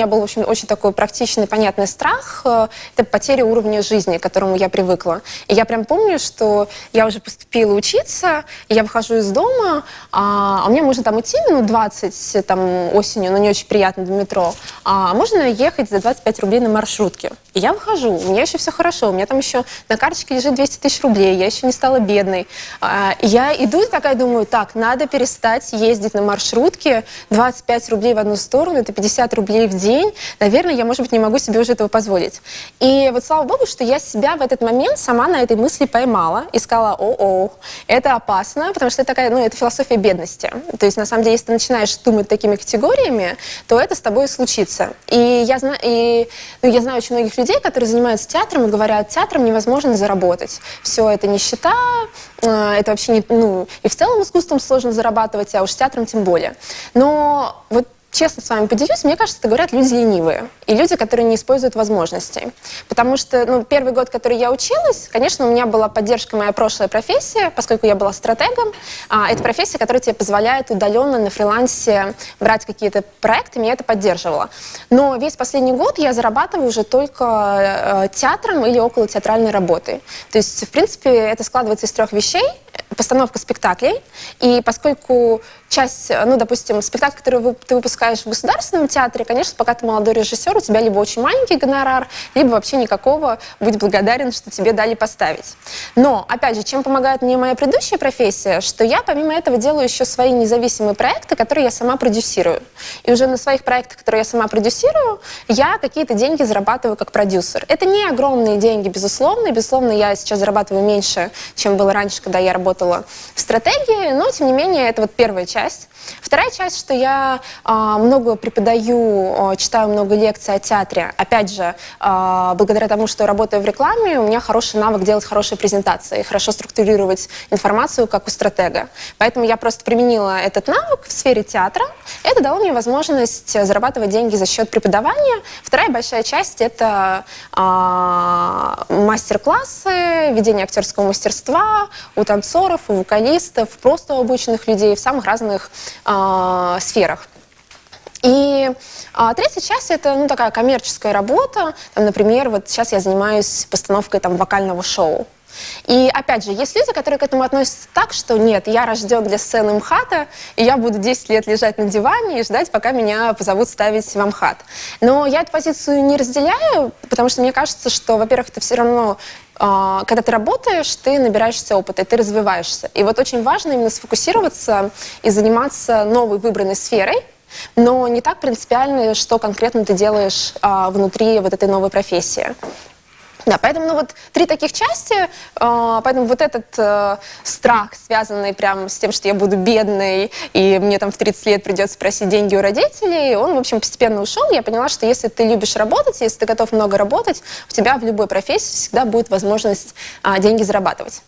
У меня был, в общем, очень такой практичный, понятный страх. э, Это потеря уровня жизни, к которому я привыкла. И я прям помню, что я уже поступила учиться, я выхожу из дома, а, а мне можно там идти минут 20 там, осенью, но не очень приятно до метро, а можно ехать за 25 рублей на маршрутке. И я выхожу, у меня еще все хорошо, у меня там еще на карточке лежит 200 тысяч рублей, я еще не стала бедной. А, и я иду и такая думаю, так, надо перестать ездить на маршрутке, 25 рублей в одну сторону, это 50 рублей в день, наверное, я, может быть, не могу себе уже этого позволить. И вот слава богу, что я себя в этот момент сама на этой мысли поймала и сказала, о-о, это опасно, потому что это такая, ну, это философия бедности. То есть, на самом деле, если ты начинаешь думать такими категориями, то это с тобой и случится. И я, зна и, ну, я знаю очень многих людей, которые занимаются театром и говорят, театром невозможно заработать. Все это нищета, э, это вообще не, ну, и в целом искусством сложно зарабатывать, а уж театром тем более. Но вот честно с вами поделюсь, мне кажется, это говорят люди ленивые и люди, которые не используют возможностей. Потому что ну, первый год, который я училась, конечно, у меня была поддержка моя прошлая профессия, поскольку я была стратегом. А, это профессия, которая тебе позволяет удаленно на фрилансе брать какие-то проекты, меня это поддерживало. Но весь последний год я зарабатываю уже только э, театром или около театральной работы. То есть, в принципе, это складывается из трех вещей постановка спектаклей. И поскольку часть, ну, допустим, спектакль, который ты выпускаешь в государственном театре, конечно, пока ты молодой режиссер, у тебя либо очень маленький гонорар, либо вообще никакого, будь благодарен, что тебе дали поставить. Но, опять же, чем помогает мне моя предыдущая профессия, что я помимо этого делаю еще свои независимые проекты, которые я сама продюсирую. И уже на своих проектах, которые я сама продюсирую, я какие-то деньги зарабатываю как продюсер. Это не огромные деньги, безусловно, безусловно, я сейчас зарабатываю меньше, чем было раньше, когда я работала в стратегии, но, тем не менее, это вот первая часть. Вторая часть, что я э, много преподаю, э, читаю много лекций о театре. Опять же, э, благодаря тому, что работаю в рекламе, у меня хороший навык делать хорошие презентации, хорошо структурировать информацию, как у стратега. Поэтому я просто применила этот навык в сфере театра. Это дало мне возможность зарабатывать деньги за счет преподавания. Вторая большая часть — это э, мастер-классы, ведение актерского мастерства у танцоров, у вокалистов, просто обычных людей в самых разных э, сферах. И а, третья часть это ну, такая коммерческая работа. Там, например, вот сейчас я занимаюсь постановкой там, вокального шоу. И опять же, есть люди, которые к этому относятся так, что нет, я рожден для сцены МХАТа, и я буду 10 лет лежать на диване и ждать, пока меня позовут ставить в МХАТ. Но я эту позицию не разделяю, потому что мне кажется, что, во-первых, это все равно а, когда ты работаешь, ты набираешься опыта, ты развиваешься. И вот очень важно именно сфокусироваться и заниматься новой выбранной сферой, но не так принципиально, что конкретно ты делаешь а, внутри вот этой новой профессии. Да, поэтому ну, вот три таких части, э, поэтому вот этот э, страх, связанный прям с тем, что я буду бедной, и мне там в 30 лет придется просить деньги у родителей, он, в общем, постепенно ушел. Я поняла, что если ты любишь работать, если ты готов много работать, у тебя в любой профессии всегда будет возможность э, деньги зарабатывать.